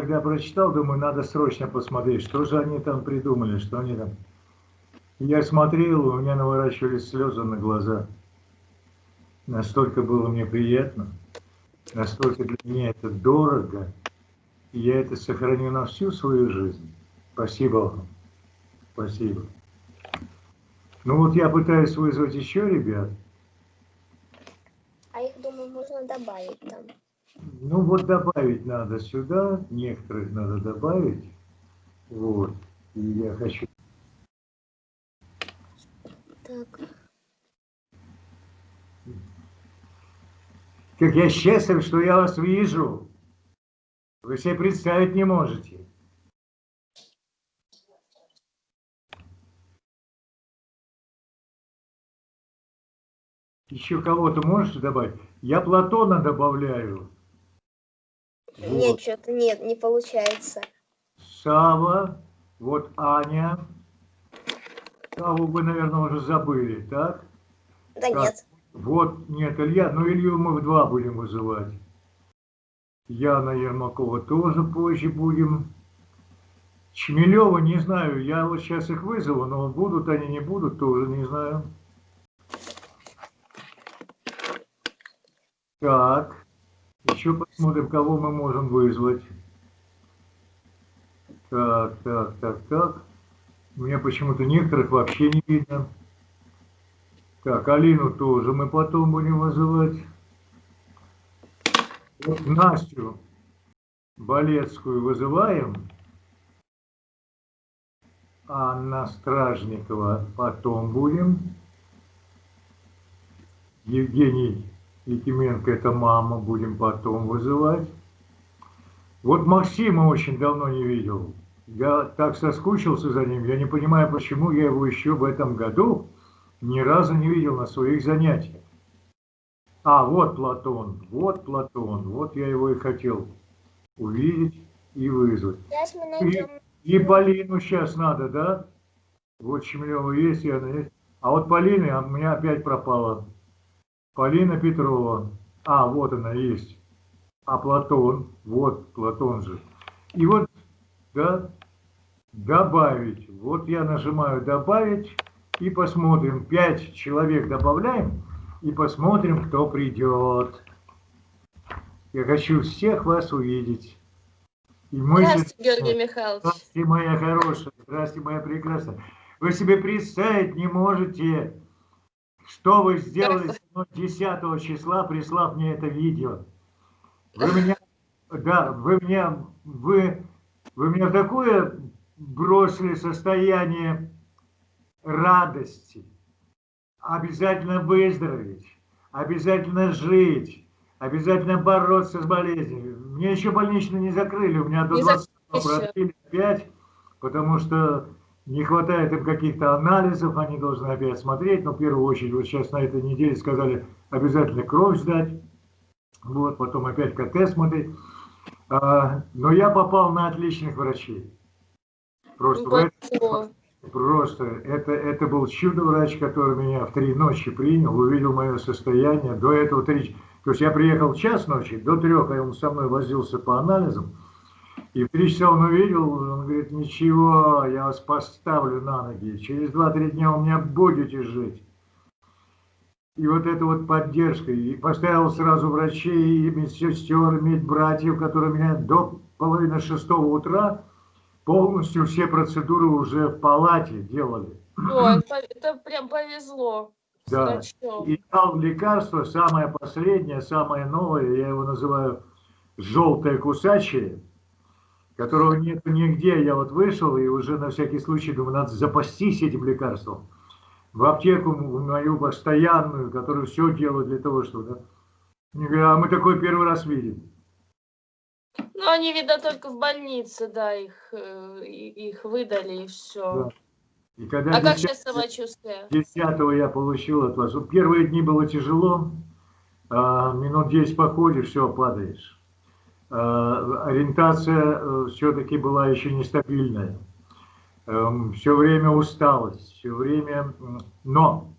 когда прочитал, думаю, надо срочно посмотреть, что же они там придумали, что они там... Я смотрел, у меня наворачивались слезы на глаза. Настолько было мне приятно, настолько для меня это дорого, и я это сохраню на всю свою жизнь. Спасибо вам. Спасибо. Ну вот я пытаюсь вызвать еще ребят. А их, думаю, можно добавить там. Ну вот добавить надо сюда, некоторых надо добавить. Вот. И я хочу... Так. Как я счастлив, что я вас вижу. Вы себе представить не можете. Еще кого-то можете добавить? Я Платона добавляю. Вот. Нет, что-то нет, не получается. Сава, вот Аня. Саву вы, наверное, уже забыли, так? Да так. нет. Вот, нет, Илья, ну Илью мы в два будем вызывать. Яна Ермакова тоже позже будем. Чмелева, не знаю, я вот сейчас их вызову, но будут они, не будут, тоже не знаю. Так, еще посмотрим, кого мы можем вызвать. Так, так, так, так. У меня почему-то некоторых вообще не видно. Так, Алину тоже мы потом будем вызывать. Вот Настю Болецкую вызываем. Анна Стражникова потом будем. Евгений Якименко, это мама, будем потом вызывать. Вот Максима очень давно не видел. Я так соскучился за ним, я не понимаю, почему я его еще в этом году ни разу не видел на своих занятиях. А, вот Платон, вот Платон, вот я его и хотел увидеть и вызвать. И, и Полину сейчас надо, да? Вот Чемлева есть, и она есть. А вот Полина у меня опять пропала. Полина Петрова. А, вот она есть. А Платон, вот Платон же. И вот, да, добавить. Вот я нажимаю добавить и посмотрим. Пять человек добавляем и посмотрим, кто придет. Я хочу всех вас увидеть. И мы здравствуйте, Георгий Михайлович. Здравствуйте, моя хорошая. Здравствуйте, моя прекрасная. Вы себе представить не можете, что вы сделали 10 числа, прислав мне это видео? Вы меня, да, вы меня, вы, вы меня в такое бросили состояние радости. Обязательно выздороветь, обязательно жить, обязательно бороться с болезнью. Мне еще больничный не закрыли, у меня до 20 продлили опять, потому что не хватает им каких-то анализов, они должны опять смотреть, но в первую очередь, вот сейчас на этой неделе сказали, обязательно кровь сдать, вот, потом опять КТ смотреть. А, но я попал на отличных врачей. Просто, ну, это, просто это, это был чудо-врач, который меня в три ночи принял, увидел мое состояние. До этого три... То есть я приехал в час ночи, до трех, а он со мной возился по анализам. И в три часа он увидел, он говорит, ничего, я вас поставлю на ноги. Через два-три дня у меня будете жить. И вот эта вот поддержка. И поставил сразу врачей, и медсестер, медбратьев, которые меня до половины шестого утра полностью все процедуры уже в палате делали. Ой, это прям повезло. Да. И дал лекарство, самое последнее, самое новое, я его называю желтое кусачее которого нет нигде. Я вот вышел и уже на всякий случай думаю, надо запастись этим лекарством. В аптеку мою постоянную, которую все делаю для того, чтобы... Да? Мне говорят, а мы такой первый раз видим. Ну, они, видно, только в больнице, да, их, э, их выдали и все. Да. И когда а 10, как сейчас самочувствие? 10 я получил от вас. Первые дни было тяжело, а минут 10 походишь, все, падаешь. Э, ориентация э, все-таки была еще нестабильная. Эм, все время усталость, все время... Но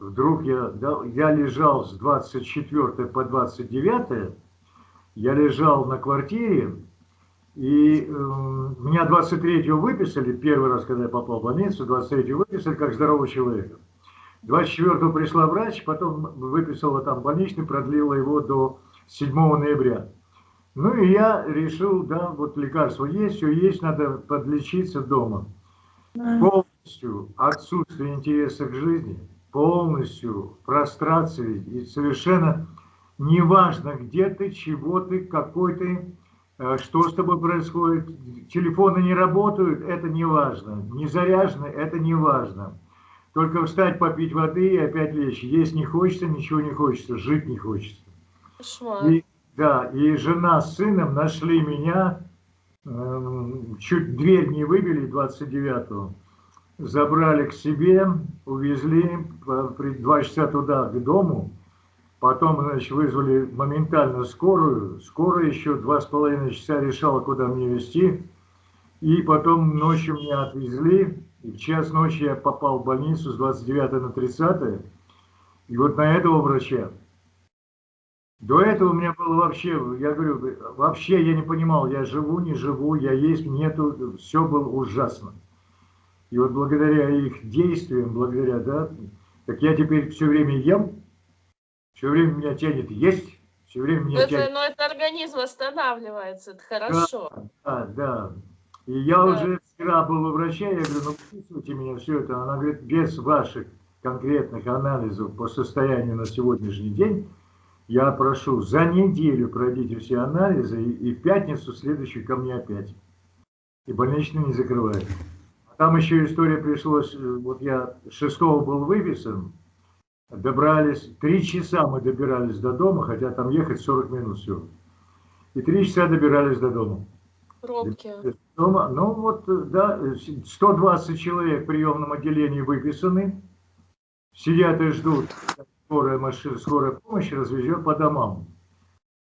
вдруг я, я лежал с 24 по 29, я лежал на квартире, И э, меня 23-го выписали, первый раз, когда я попал в больницу, 23-го выписали как здорового человека. 24-го пришла врач, потом выписала там больничный, продлила его до 7 ноября. Ну и я решил, да, вот лекарство есть, все есть, надо подлечиться дома. Полностью отсутствие интереса к жизни, полностью прострации и совершенно неважно, где ты, чего ты, какой ты, э, что с тобой происходит. Телефоны не работают, это не важно. Не заряжены, это не важно. Только встать, попить воды и опять лечь. Есть не хочется, ничего не хочется, жить не хочется. И, да, и жена с сыном нашли меня, э, чуть дверь не выбили 29-го, забрали к себе, увезли, два часа туда, к дому, Потом, значит, вызвали моментально скорую. Скорая еще два с половиной часа решала, куда мне везти. И потом ночью меня отвезли. И в час ночи я попал в больницу с 29 на 30. И вот на этого врача. До этого у меня было вообще, я говорю, вообще я не понимал, я живу, не живу, я есть, нету, все было ужасно. И вот благодаря их действиям, благодаря, да, так я теперь все время ем, все время меня тянет есть, все время меня это, тянет... Но это организм восстанавливается, это хорошо. Да, да, да. И я да. уже вчера был у врача, я говорю, ну выписывайте меня все это. Она говорит, без ваших конкретных анализов по состоянию на сегодняшний день, я прошу, за неделю пройдите все анализы, и, и в пятницу следующую ко мне опять. И больничный не закрывает. Там еще история пришлось, э, вот я 6 был выписан, добрались, три часа мы добирались до дома, хотя там ехать 40 минут всего. И три часа добирались до дома. Пробки. Дома, ну вот, да, 120 человек в приемном отделении выписаны, сидят и ждут, скорая машина, скорая помощь развезет по домам.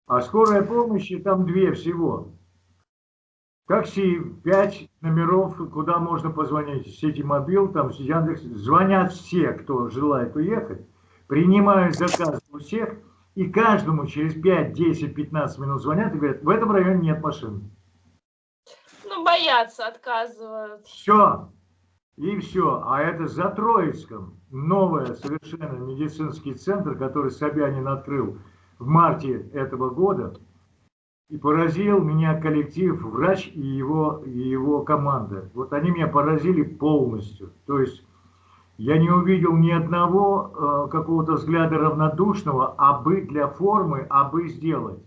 А скорая помощи там две всего. Такси, пять номеров, куда можно позвонить. Сети мобил, там Яндекс. Звонят все, кто желает уехать. Принимают заказ у всех. И каждому через 5, 10, 15 минут звонят и говорят, в этом районе нет машин. Ну, боятся, отказывают. Все. И все. А это за Троицком. Новый совершенно медицинский центр, который Собянин открыл в марте этого года. И поразил меня коллектив, врач и его, и его команда. Вот они меня поразили полностью. То есть я не увидел ни одного э, какого-то взгляда равнодушного, а бы для формы, а бы сделать.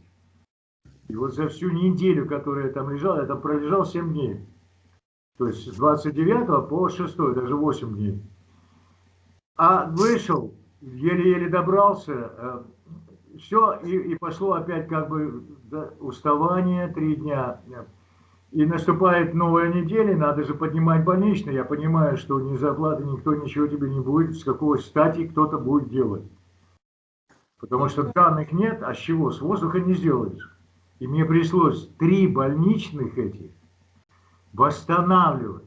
И вот за всю неделю, которую я там лежал, я там пролежал 7 дней. То есть с 29 по 6, даже 8 дней. А вышел, еле-еле добрался, э, все, и, и пошло опять как бы уставание, три дня. И наступает новая неделя, надо же поднимать больничный. Я понимаю, что ни зарплаты, никто ничего тебе не будет, с какой стати кто-то будет делать. Потому что данных нет, а с чего? С воздуха не сделаешь. И мне пришлось три больничных этих восстанавливать.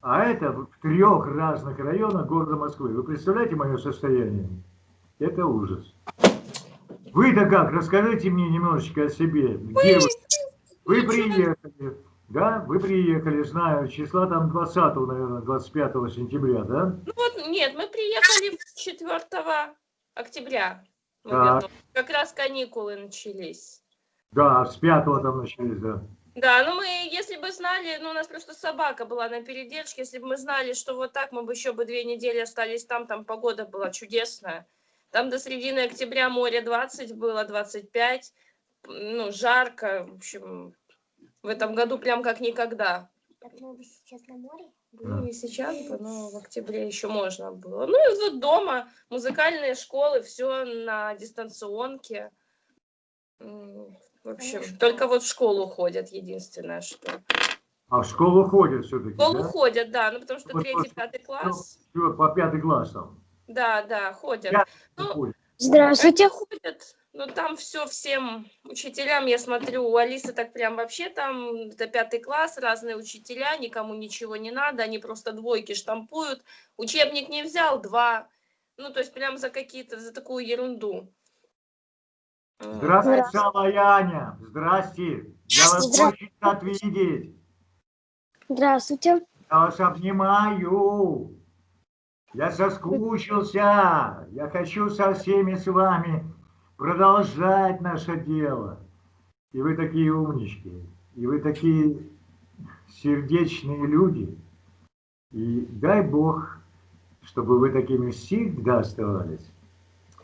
А это в трех разных районах города Москвы. Вы представляете мое состояние? Это ужас. Вы-то как? Расскажите мне немножечко о себе. Где вы? Вы приехали, да? Вы приехали, знаю, числа там 20, наверное, 25 сентября, да? Ну вот, нет, мы приехали 4 октября. Как раз каникулы начались. Да, с 5 там начались, да. Да, ну мы, если бы знали, ну у нас просто собака была на передержке, если бы мы знали, что вот так мы бы еще бы две недели остались там, там погода была чудесная. Там до середины октября море 20 было, 25. Ну, жарко. В общем, в этом году прям как никогда. Так мы сейчас на море? Ну, не сейчас бы, но в октябре еще можно было. Ну, и вот дома, музыкальные школы, все на дистанционке. В общем, Конечно. только вот в школу ходят, единственное, что. А в школу ходят все-таки, В школу да? ходят, да, ну потому что третий, пятый класс. По пятый класс там. Да, да, ходят. Ну, Здравствуйте. Ходят, но там все всем учителям, я смотрю, у Алисы так прям вообще там, это пятый класс, разные учителя, никому ничего не надо, они просто двойки штампуют. Учебник не взял, два. Ну, то есть прям за какие-то, за такую ерунду. Здравствуйте. И Аня. Здрасте. Я вас Здравствуйте. очень рад видеть. Здравствуйте. Я вас обнимаю. Я соскучился. Я хочу со всеми с вами продолжать наше дело. И вы такие умнички. И вы такие сердечные люди. И дай Бог, чтобы вы такими всегда оставались.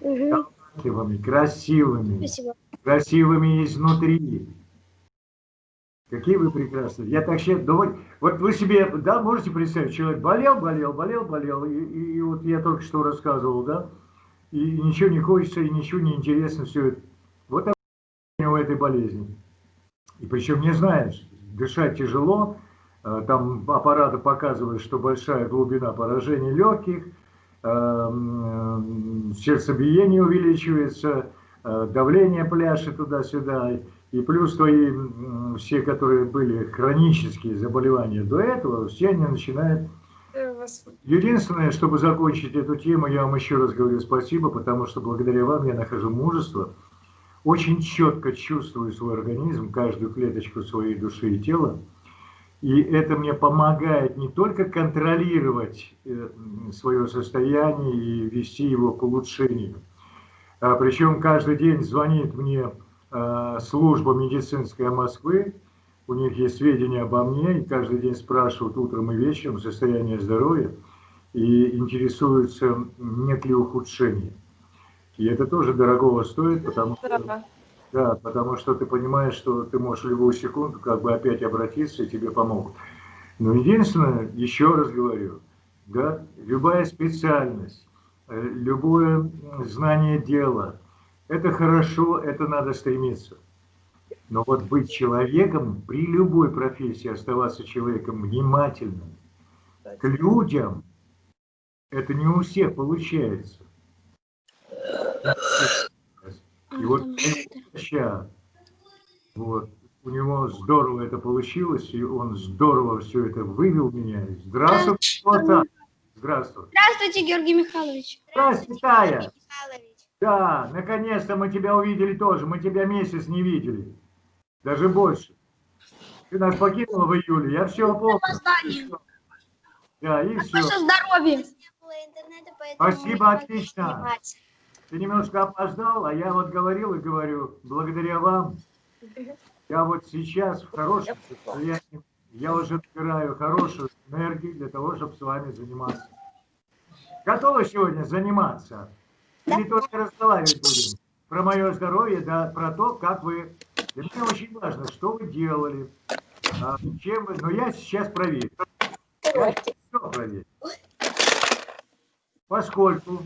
Мгм. Талантливыми, красивыми, Спасибо. красивыми изнутри. Какие вы прекрасные. Я так сейчас думаю, вот вы себе, да, можете представить, человек болел, болел, болел, болел, и, и- и вот я только что рассказывал, да, и ничего не хочется, и ничего не интересно, все это. Вот у этой болезни. И причем не знаешь, дышать тяжело, э, там аппараты показывают, что большая глубина поражения легких, сердцебиение увеличивается, э, давление пляшет туда-сюда, и плюс твои все, которые были хронические заболевания до этого, все они начинают э, Единственное, чтобы закончить эту тему, я вам еще раз говорю спасибо, потому что благодаря вам я нахожу мужество, очень четко чувствую свой организм, каждую клеточку своей души и тела, и это мне помогает не только контролировать свое состояние и вести его к улучшению, а причем каждый день звонит мне э, служба медицинская Москвы, у них есть сведения обо мне, и каждый день спрашивают утром и вечером состояние здоровья и интересуются, нет ли ухудшения. И это тоже дорогого стоит, потому что, Да. потому что ты понимаешь, что ты можешь в любую секунду как бы опять обратиться, и тебе помогут. Но единственное, еще раз говорю, да, любая специальность, э, любое знание дела, это хорошо, это надо стремиться. Но вот быть человеком, при любой профессии оставаться человеком внимательным к людям, это не у всех получается. И вот врача, вот, у него здорово это получилось, и он здорово все это вывел меня. Здравствуй, Кота. Здравствуй. Здравствуйте, Георгий Михайлович. Здравствуй, Тая. Да, наконец-то мы тебя увидели тоже. Мы тебя месяц не видели. Даже больше. Ты нас покинула в июле. Я все помню. Да, и все. Здоровье. Спасибо, отлично. снимать. Ты немножко опоздал, а я вот говорил и говорю, благодаря вам, я вот сейчас в хорошем состоянии, я уже набираю хорошую энергию для того, чтобы с вами заниматься. Готовы сегодня заниматься? Или только разговаривать будем? Про мое здоровье, да, про то, как вы... Для меня очень важно, что вы делали, а, чем вы... Но я сейчас проверю. Я все проверю. Поскольку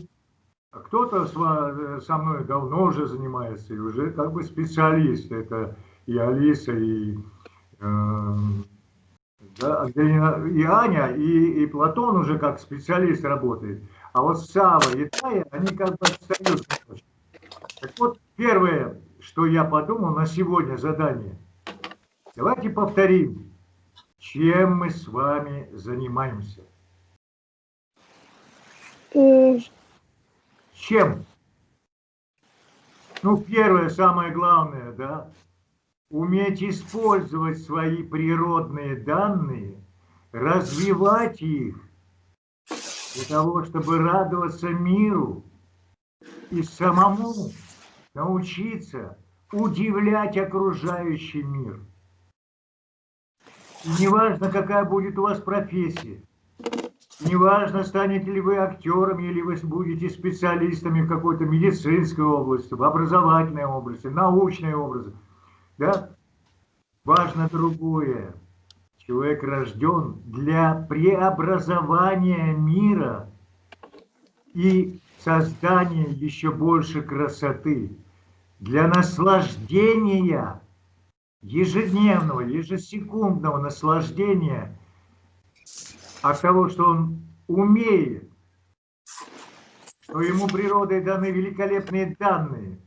кто-то с ва- со мной давно уже занимается и уже как бы специалист. Это и Алиса, и, э, да, и Аня, и, и Платон уже как специалист работает. А вот Сава и Тая, они как бы отстают. Так вот, первое, что я подумал на сегодня задание. Давайте повторим, чем мы с вами занимаемся. Чем? Ну, первое, самое главное, да, уметь использовать свои природные данные, развивать их для того, чтобы радоваться миру и самому научиться удивлять окружающий мир. И неважно, какая будет у вас профессия, Неважно, станете ли вы актерами или вы будете специалистами в какой-то медицинской области, в образовательной области, научной области. Да? Важно другое. Человек рожден для преобразования мира и создания еще больше красоты, для наслаждения, ежедневного, ежесекундного наслаждения – от того, что он умеет, что ему природой даны великолепные данные,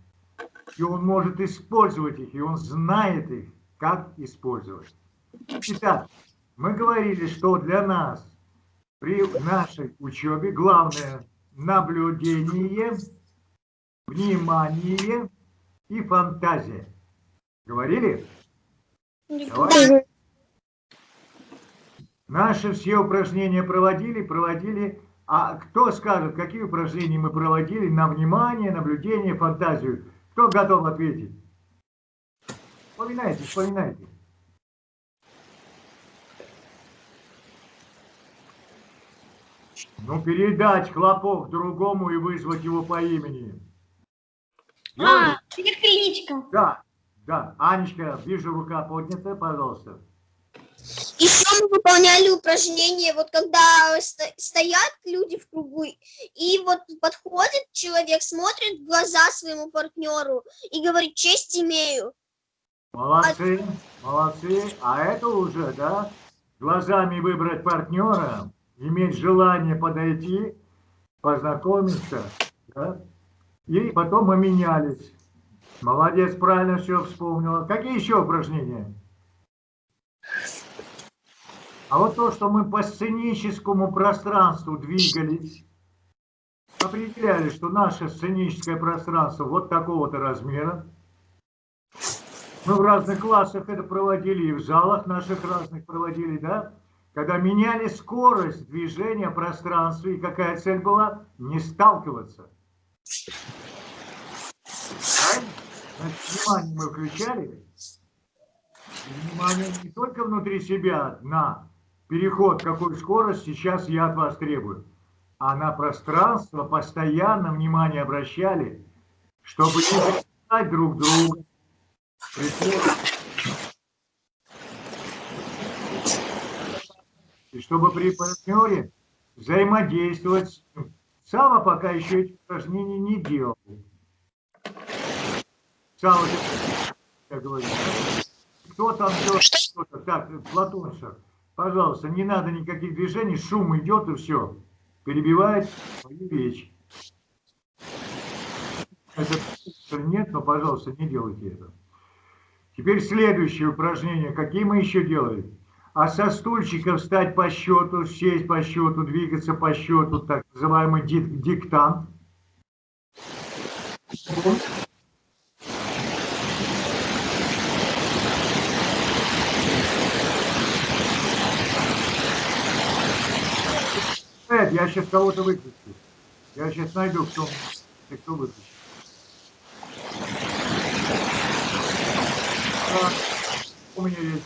и он может использовать их, и он знает их, как использовать. Итак, мы говорили, что для нас при нашей учебе главное наблюдение, внимание и фантазия. Говорили? Давай. Наши все упражнения проводили, проводили. А кто скажет, какие упражнения мы проводили на внимание, наблюдение, фантазию? Кто готов ответить? Вспоминайте, вспоминайте. Ну, передать хлопок другому и вызвать его по имени. А, кличка. Да, да. Анечка, вижу, рука поднята, пожалуйста. Еще мы выполняли упражнение, вот когда сто- стоят люди в кругу, и вот подходит человек, смотрит в глаза своему партнеру и говорит, честь имею. Молодцы, молодцы. А это уже, да, глазами выбрать партнера, иметь желание подойти, познакомиться, да, и потом мы менялись. Молодец, правильно все вспомнила. Какие еще упражнения? А вот то, что мы по сценическому пространству двигались, определяли, что наше сценическое пространство вот такого-то размера. Мы в разных классах это проводили, и в залах наших разных проводили, да? Когда меняли скорость движения в пространстве, и какая цель была? Не сталкиваться. Значит, внимание мы включали. Внимание не только внутри себя на переход, какую скорость сейчас я от вас требую, а на пространство постоянно внимание обращали, чтобы не записать друг друга. И чтобы при партнере взаимодействовать с ним. Сава пока еще эти упражнения не делал. Сава, я говорю, кто там делает что-то? Так, Платонша, пожалуйста, не надо никаких движений, шум идет и все. Перебивает свою речь. Это нет, но, пожалуйста, не делайте это. Теперь следующее упражнение. Какие мы еще делали? А со стульчика встать по счету, сесть по счету, двигаться по счету, так называемый дик диктант. Эд, я сейчас кого-то выключу. Я сейчас найду, кто, кто выключит. А, у меня есть.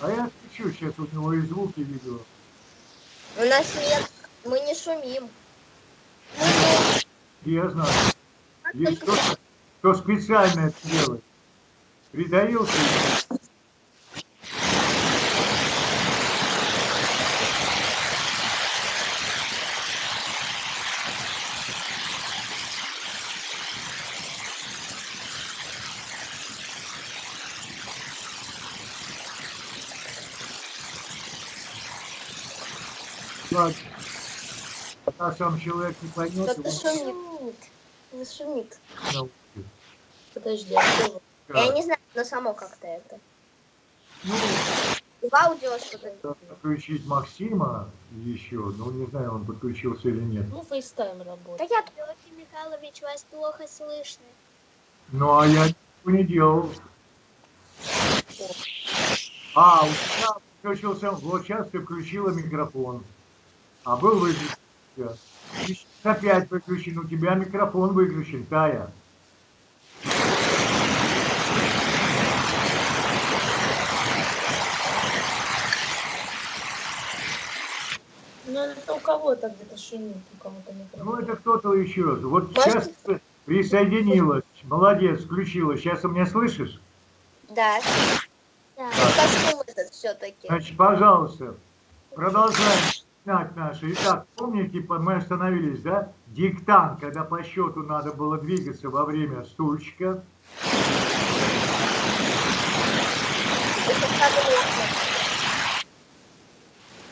А я отключу сейчас у него и звуки видео. У нас нет, мы не шумим. Я знаю. Есть кто-то, кто специально это делает. Придавился. Ладно. Пока сам человек не поймет, Кто-то шумит. Не шумит. Подожди, а? Я не знаю, но само как-то это. Ну, В аудио что-то. подключить Максима еще, ну не знаю, он подключился или нет. Ну, FaceTime Да работает. я Георгий Михайлович, вас плохо слышно. Ну а я ничего не делал. А, у тебя включился, вот сейчас ты включила микрофон. А был выключен. Сейчас опять выключен, у тебя микрофон выключен, Тая. Ну, это у кого-то где-то шумит, у кого-то Ну микрофон. это кто-то еще. Вот Может- сейчас ты присоединилась. Молодец, включила. Сейчас ты меня слышишь? Да. Да. Шум этот все-таки. Значит, пожалуйста, продолжаем знать наши. Итак, помните, по- мы остановились, да? Диктант, когда по счету надо было двигаться во время стульчика.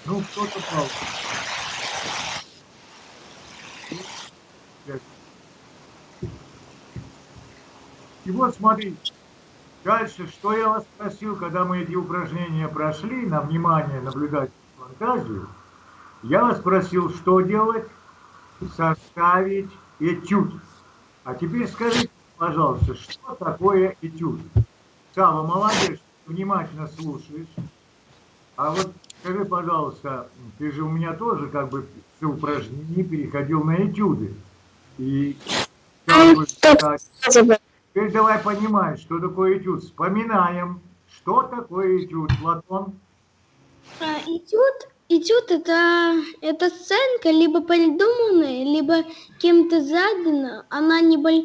Ну, кто-то пал. И вот смотрите, дальше, что я вас спросил, когда мы эти упражнения прошли, на внимание наблюдать фантазию, я вас спросил, что делать? Составить этюд. А теперь скажите, пожалуйста, что такое этюд? Сава, молодец, внимательно слушаешь. А вот скажи, пожалуйста, ты же у меня тоже как бы все упражнения переходил на этюды. И теперь давай понимать, что такое этюд. Вспоминаем, что такое этюд, Платон. А, Этюд, этюд это, это сценка либо придуманная, либо кем-то задана. Она, неболь,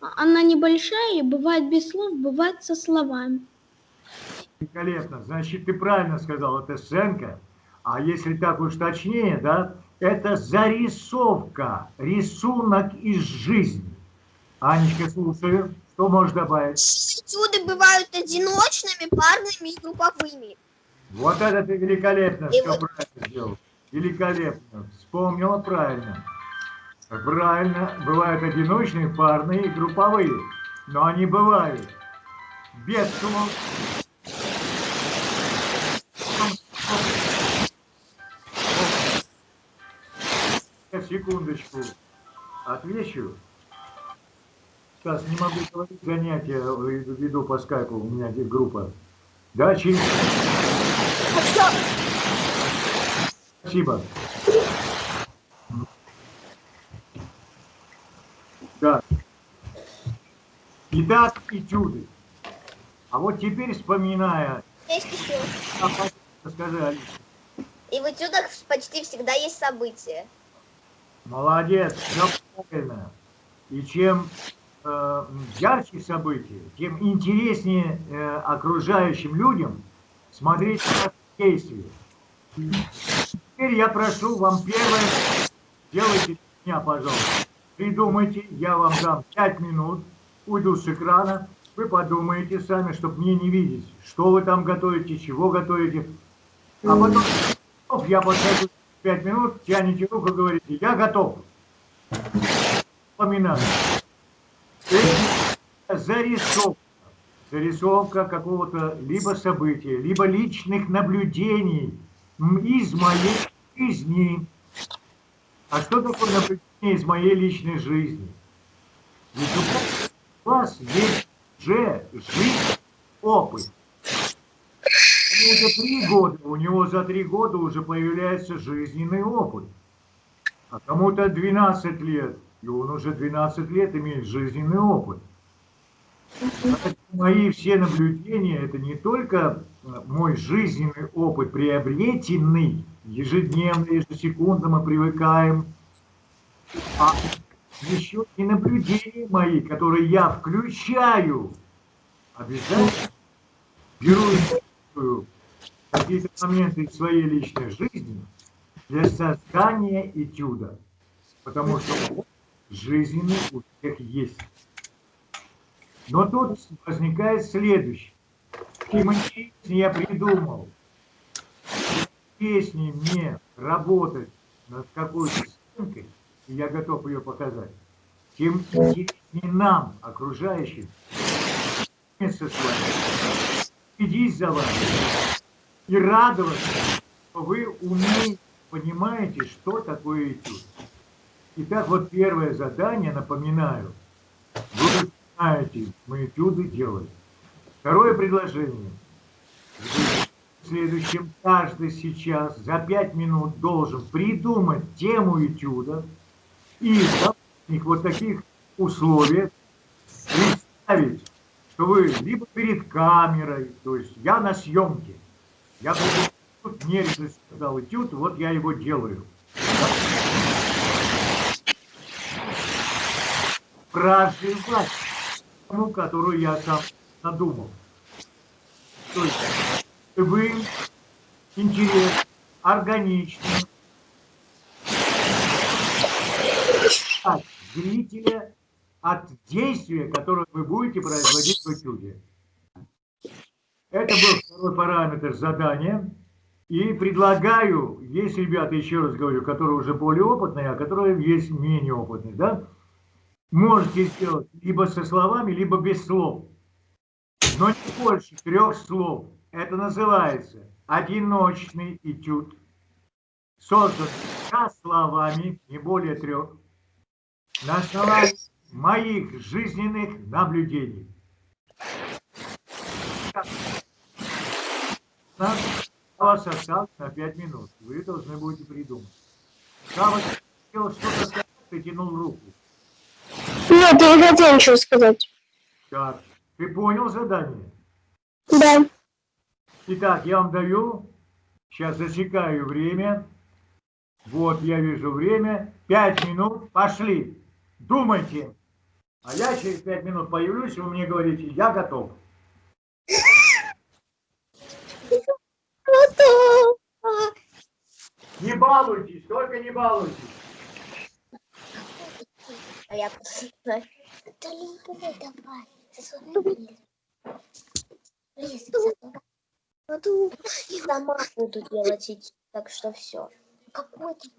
она небольшая, бывает без слов, бывает со словами. Великолепно. Значит, ты правильно сказал, это сценка. А если так уж точнее, да, это зарисовка, рисунок из жизни. Анечка, слушаю. Что можешь добавить? Этюды бывают одиночными, парными и групповыми. Вот это ты великолепно, И все вот- правильно сделал. Великолепно. Вспомнила правильно. Правильно, бывают одиночные, парные и групповые. Но они бывают без. Сейчас, Секундочку. Отвечу. Сейчас не могу говорить занятия, веду по скайпу, у меня здесь группа. Да, через Спасибо. Да. Итак, этюды. А вот теперь, вспоминая, Есть еще. скажи, Алиса, И в этюдах почти всегда есть события. молодец, все правильно. И чем э, ярче события, тем интереснее э, окружающим людям смотреть на действия. Теперь я прошу вам первое, делайте меня, пожалуйста. Придумайте, я вам дам 5 минут, уйду с экрана, вы подумаете сами, чтобы мне не видеть, что вы там готовите, чего готовите. А потом я подхожу 5 минут, тянете руку, говорите, я готов. Вспоминаю. Это зарисовка. Зарисовка какого-то либо события, либо личных наблюдений из моей жизни. А что такое наблюдение из моей личной жизни? Ведь у вас есть же жизнь, опыт. Кому-то три года, у него за три года уже появляется жизненный опыт. А кому-то 12 лет, и он уже 12 лет имеет жизненный опыт. Поэтому Мои все наблюдения – это не только э, мой жизненный опыт, приобретенный ежедневно, ежесекундно мы привыкаем, а еще и наблюдения мои, которые я включаю, обязательно беру какие-то моменты из своей личной жизни для создания этюда. Потому что жизненный у всех есть. Но тут возникает следующее. Чем интереснее я придумал, интереснее мне работать над какой-то сценкой, и я готов ее показать, тем интереснее нам, окружающим, вместе с вами, следить за вами. И радоваться, что вы умеете, понимаете, что такое этюд. Итак, вот первое задание, напоминаю, вы знаете, мы этюды делаем. Второе предложение. В следующем каждый сейчас за пять минут должен придумать тему этюда и в вот таких условиях представить, что вы либо перед камерой, то есть я на съемке, я этюд, мне режиссер этюд, вот я его делаю. Проживать тему, которую я сам надумал. То есть вы интерес, органично, от зрителя от действия, которое вы будете производить в этюде. Это был второй параметр задания. И предлагаю, есть ребята, еще раз говорю, которые уже более опытные, а которые есть менее опытные, да? Можете сделать либо со словами, либо без слов. Но не больше трех слов. Это называется одиночный этюд. Создан со словами, не более трех, на основании моих жизненных наблюдений. У вас осталось на 5 минут. Вы должны будете придумать. Сава хотел что-то сказать, ты тянул руку. Нет, я не хотела ничего сказать. Так, ты понял задание? Да. Итак, я вам даю, сейчас засекаю время. Вот, я вижу время. Пять минут, пошли. Думайте. А я через пять минут появлюсь, и вы мне говорите, я готов. Не балуйтесь, только не балуйтесь. А я Да любой давай. Засунь Сама буду делать эти, так что все. Какой ты?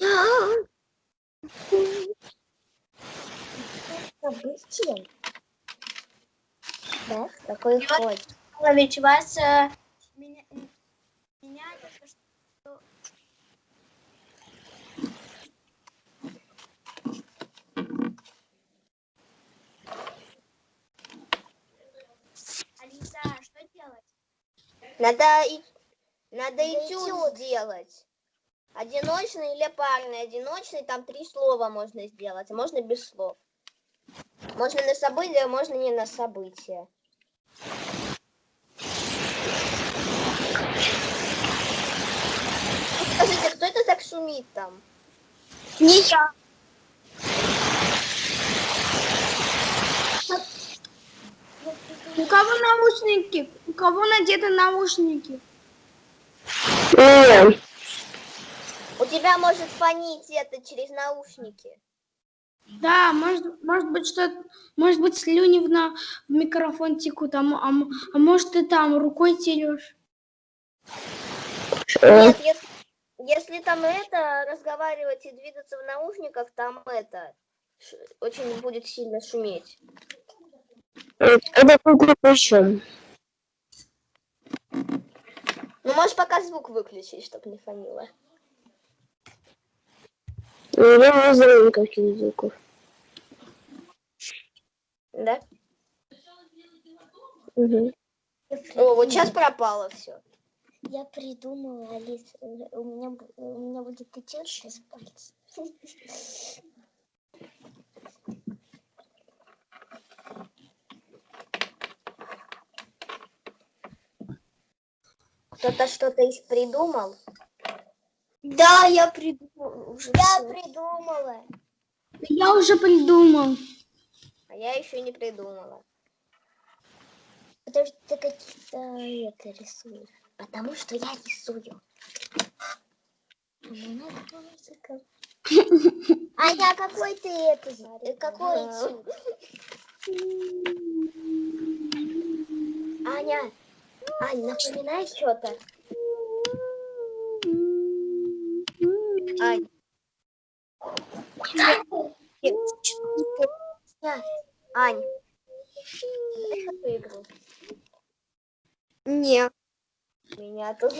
А? Событие. Да, такой ход. Ведь вас меня только что Алиса, что делать? Надо, и, надо этюд сделать. Одиночный или парный. Одиночный, там три слова можно сделать, а можно без слов. Можно на событие, а можно не на событие. Скажите, кто это так шумит там? Не я. У кого наушники? У кого надеты наушники? Нет. У тебя может фонить это через наушники. Да, может, может быть, что может быть, слюни в, на, в микрофон текут, а, а, а может, ты там рукой терешь. Э, Нет, если, если там это, разговаривать и двигаться в наушниках, там это, ш- очень будет сильно шуметь. Это круглый причем. Ну, можешь пока звук выключить, чтобы не фонило. Я не знаю никаких звуков. Да? Мгм. О, вот сейчас пропало все. Я придумала, Алис, э, у меня, у меня будет этюд без пальцев. Кто-то что-то из придумал? Да, я придумала уже. Я придумала. Я уже придумал. А я еще не придумала. Подожди, ты какие-то это рисуешь. Потому что я рисую. А какой ты это? Какой? Аня, Ань, напоминай что-то. Ань. Ань, игру? Нет. Меня тут.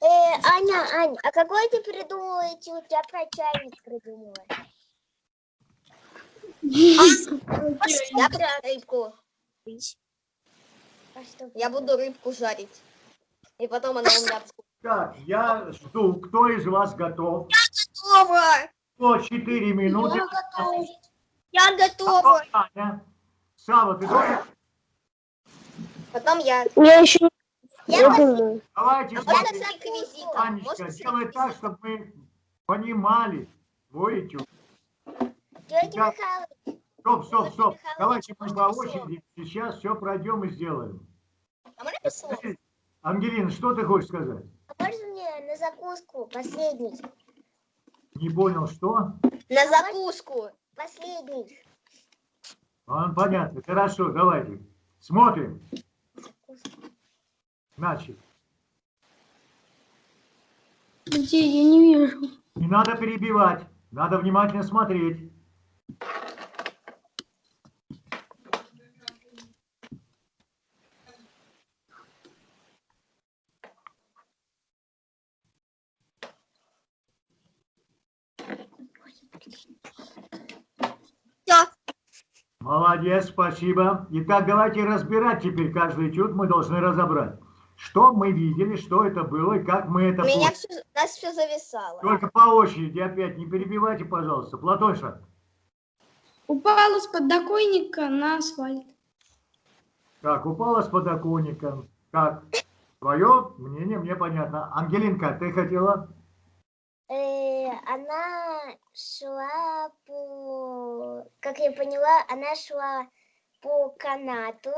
Э, Аня, Ань, а какой ты придумала этюд? Я про чайник придумала. Я про рыбку. А что? Я буду рыбку жарить. И потом она у меня Так, я жду, кто из вас готов? готова. По 4 минуты. Я готова. Потом Аня. Сава, ты тоже? Потом я. Я еще Я я думаю. Давайте А можно смотрим. с реквизитом? Анечка, Можно с делай так, чтобы мы понимали твой этюд. Георгий Я- Михайлович, Стоп, стоп, стоп. Давайте мы по очереди сейчас все пройдем и сделаем. А можно? Ангелина, что ты хочешь сказать? а можно мне на закуску последний? Не понял, что? На закуску. Последний. А, понятно. Хорошо, давайте. Смотрим. Значит. Где я не вижу. Не надо перебивать, надо внимательно смотреть. Молодец, спасибо. Итак, давайте разбирать теперь каждый этюд, мы должны разобрать. Что мы видели, что это было и как мы это У меня все, нас все зависало. Только по очереди опять не перебивайте, пожалуйста. Платоша, Упала с подоконника на асфальт. как упала с подоконника, как? Твое мнение мне понятно. Ангелинка, ты хотела? Э, она шла по... Как я поняла, она шла по канату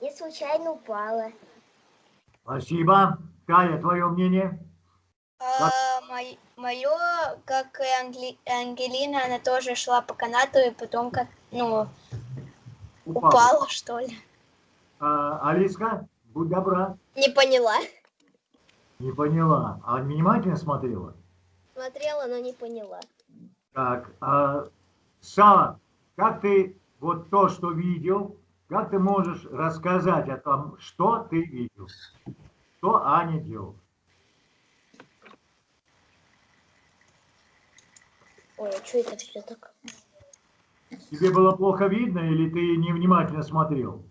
и случайно упала. Спасибо. Кая, твое мнение? Мое, как и Англи- Ангелина, она тоже шла по канату и потом как, ну, упала, что ли. А, Алиска, будь добра. Не поняла. Не поняла. А внимательно смотрела? Смотрела, но не поняла. Так, а, Сава, как ты вот то, что видел, как ты можешь рассказать о том, что ты видел? Что Аня делала? Ой, а что это все так? Тебе было плохо видно или ты невнимательно смотрел?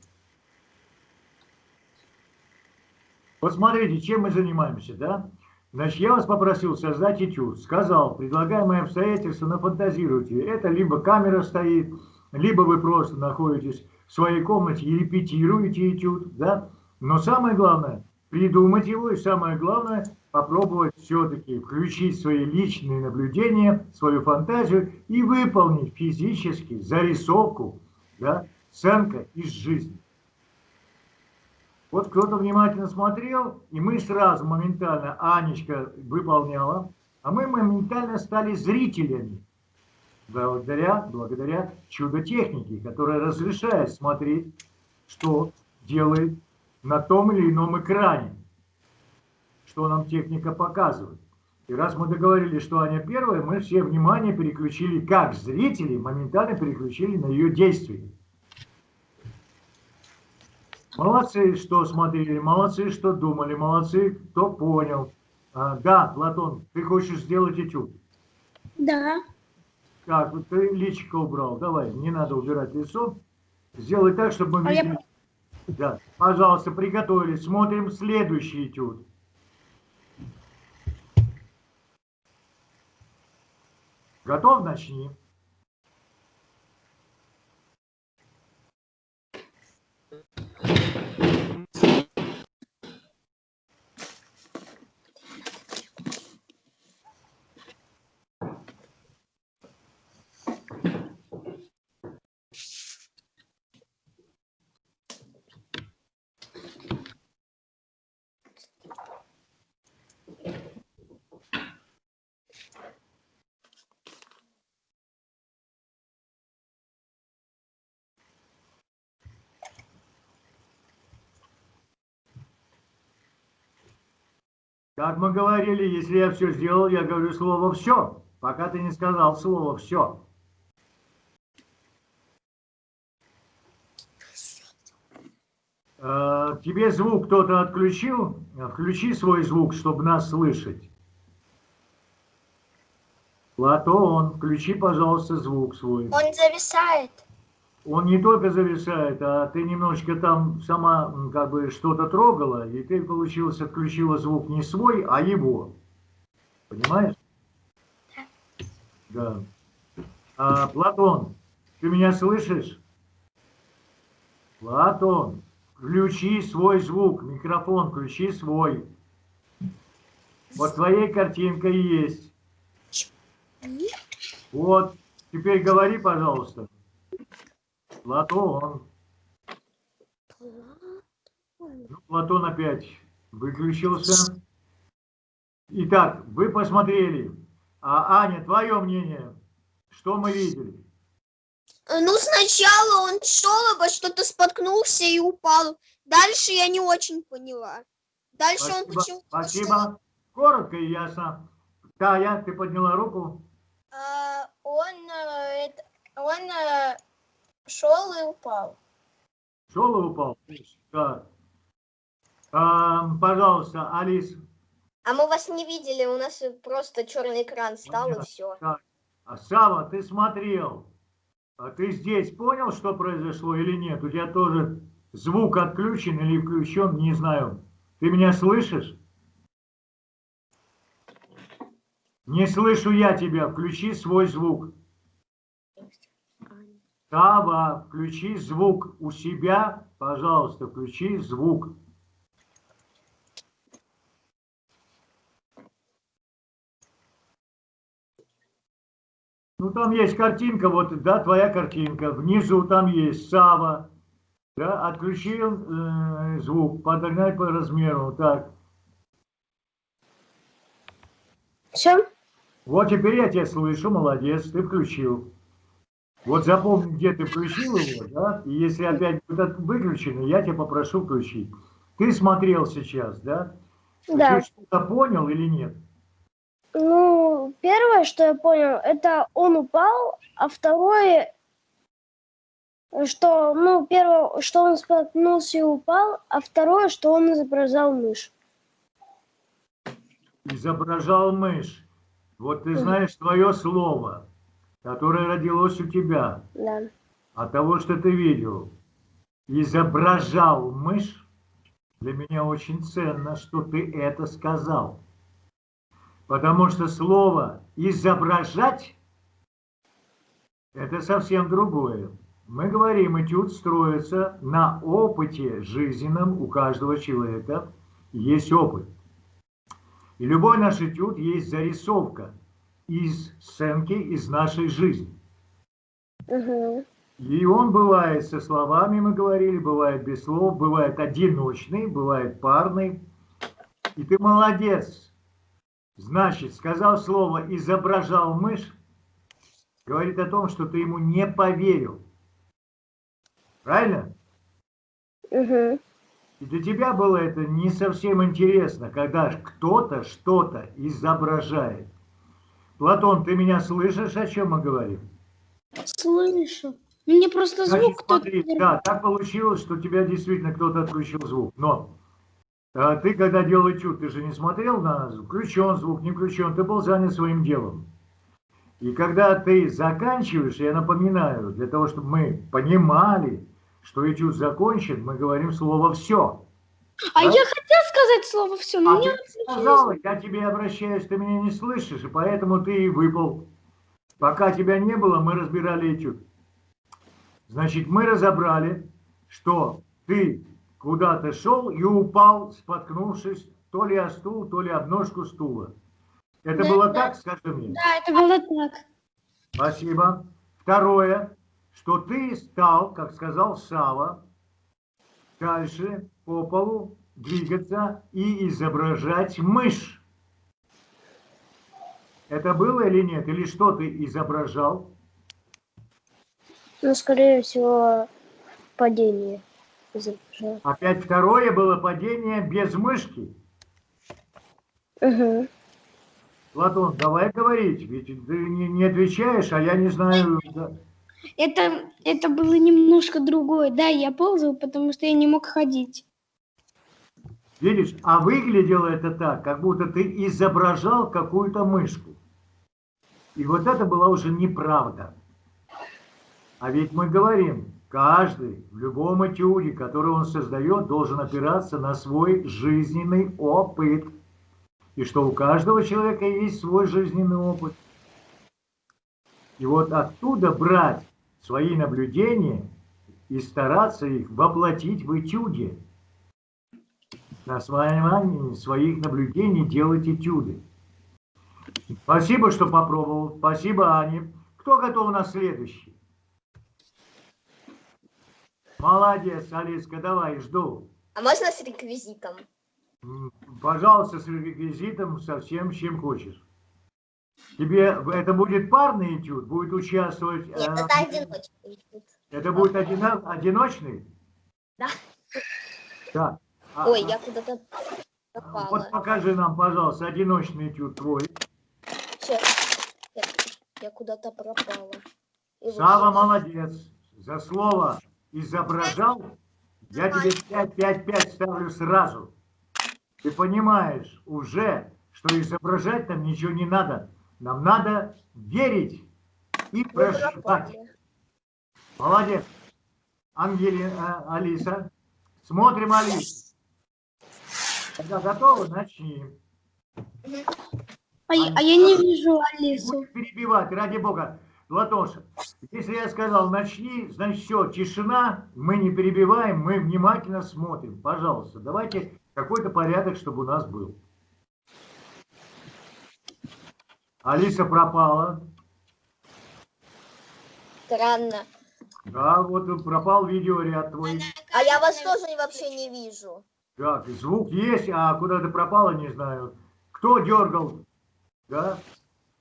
Вот смотрите, чем мы занимаемся, да? Значит, я вас попросил создать этюд. Сказал, предлагаемые обстоятельства нафантазируйте. Это либо камера стоит, либо вы просто находитесь в своей комнате и репетируете этюд, да? Но самое главное, придумать его, и самое главное, попробовать все-таки включить свои личные наблюдения, свою фантазию и выполнить физически зарисовку, да, сценка из жизни. Вот кто-то внимательно смотрел, и мы сразу моментально, Анечка выполняла, а мы моментально стали зрителями, благодаря, благодаря чудо-технике, которая разрешает смотреть, что делает на том или ином экране, что нам техника показывает. И раз мы договорились, что Аня первая, мы все внимание переключили, как зрители, моментально переключили на ее действия. Молодцы, что смотрели, молодцы, что думали, молодцы, кто понял. А, да, Платон, ты хочешь сделать этюд? Да. Так, вот ты личико убрал, давай, не надо убирать лицо. Сделай так, чтобы мы А я- видели. Да, пожалуйста, приготовились, смотрим следующий этюд. Готов? Начни. Как мы говорили, если я все сделал, я говорю слово «все», пока ты не сказал слово «все». Э, Тебе звук кто-то отключил? Включи свой звук, чтобы нас слышать. Платон, включи, пожалуйста, звук свой. Он зависает. Он не только зависает, а ты немножечко там сама как бы что-то трогала, и ты, получилось, отключила звук не свой, а его. Понимаешь? Да. А, Платон, ты меня слышишь? Платон, включи свой звук, микрофон, включи свой. Вот твоей картинка и есть. Вот, теперь говори, пожалуйста. Платон. Ну, Платон опять выключился. Итак, вы посмотрели. А, Аня, твое мнение? Что мы видели? Ну, сначала он шел, обо что-то споткнулся и упал. Дальше я не очень поняла. Дальше он Спасибо. почему-то Спасибо. Коротко и ясно. Тая, ты подняла руку? А, он э, это- он э, шел и упал. Шел и упал? Так. Ам, пожалуйста, Алис. А мы вас не видели, у нас просто черный экран стал и Понятно. все. А Сава, ты смотрел. А ты здесь понял, что произошло или нет? У тебя тоже звук отключен или включен, не знаю. Ты меня слышишь? Не слышу я тебя. Включи свой звук. Сава, включи звук у себя. Пожалуйста, включи звук. Ну, там есть картинка, вот, да, твоя картинка. Внизу там есть Сава. Да, отключил э, звук, подогнать по размеру. Так, Все? вот теперь я тебя слышу, молодец, ты включил. Вот запомни, где ты включил его, да, и если опять будет выключено, я тебя попрошу включить. Ты смотрел сейчас, да? Да. Ты что-то понял или нет? Ну, первое, что я понял, это он упал, а второе, что, ну, первое, что он споткнулся и упал, а второе, что он изображал мышь. изображал мышь. Вот ты знаешь твое слово, которое родилось у тебя, Да. от того, что ты видел. Изображал мышь. Для меня очень ценно, что ты это сказал. Потому что слово изображать это совсем другое. Мы говорим, этюд строится на опыте жизненном у каждого человека. Есть опыт. И любой наш этюд есть зарисовка из сценки из нашей жизни. Мгм. И он бывает со словами, мы говорили, бывает без слов, бывает одиночный, бывает парный. И ты молодец. Значит, сказал слово «изображал мышь», говорит о том, что ты ему не поверил. Правильно? Мгм. И для тебя было это не совсем интересно, когда кто-то что-то изображает. Платон, ты меня слышишь, о чем мы говорим? Слышу. Мне просто Значит, звук кто-то... смотри, да, так получилось, что у тебя действительно кто-то отключил звук. Но а, ты, когда делал этюд, ты же не смотрел на включен звук, не включен, ты был занят своим делом. И когда ты заканчиваешь, я напоминаю, для того, чтобы мы понимали, что этюд закончен, мы говорим слово «все». А Да? я хотел сказать слово все, но А мне сказала, я тебе обращаюсь, ты меня не слышишь, и поэтому ты и выпал. Пока тебя не было, мы разбирали этюд. Значит, мы разобрали, что ты куда-то шел и упал, споткнувшись то ли о стул, то ли об ножку стула. Это Да, было да. так, скажи мне? Да, это было так. Спасибо. Второе, что ты стал, как сказал Сава, дальше по полу двигаться и изображать мышь. Это было или нет? Или что ты изображал? Ну, скорее всего, падение. изображал. Опять второе было падение без мышки. Мгм. Платон, давай говорить, ведь ты не, не отвечаешь, а я не знаю. Это, это было немножко другое. Да, я ползал, потому что я не мог ходить. Видишь, а выглядело это так, как будто ты изображал какую-то мышку. И вот это была уже неправда. А ведь мы говорим, каждый в любом этюде, который он создает, должен опираться на свой жизненный опыт. И что у каждого человека есть свой жизненный опыт. И вот оттуда брать свои наблюдения и стараться их воплотить в этюде на основании своих наблюдений делать этюды. Спасибо, что попробовал. Спасибо, Ане. Кто готов у нас следующий? Молодец, Алиска, давай, жду. А можно с реквизитом? Пожалуйста, с реквизитом, со всем, чем хочешь. Тебе это будет парный этюд, будет участвовать... Нет, э, это одиночный. этюд. это будет одино- одиночный? Да. Да. А- Ой, а- я куда-то... пропала. Вот покажи нам, пожалуйста, одиночный этюд твой. Всё. Я, я куда-то пропала. И Сава молодец. За слово изображал, я тебе 5-5-5 ставлю сразу. Ты понимаешь уже, что изображать нам ничего не надо. Нам надо верить и проживать. пропали. Молодец. Ангелина, а, Алиса. Смотрим Алису. Когда готовы, начни. А, я- а я не вижу Алису. перебивать, ради бога. Латоша, если я сказал начни, значит все, тишина, мы не перебиваем, мы внимательно смотрим. Пожалуйста, давайте какой-то порядок, чтобы у нас был. Алиса пропала. Странно. Да, вот пропал видеоряд твой. А я вас тоже вообще не вижу. Так, звук есть, а куда ты пропала, не знаю. Кто дергал? Да?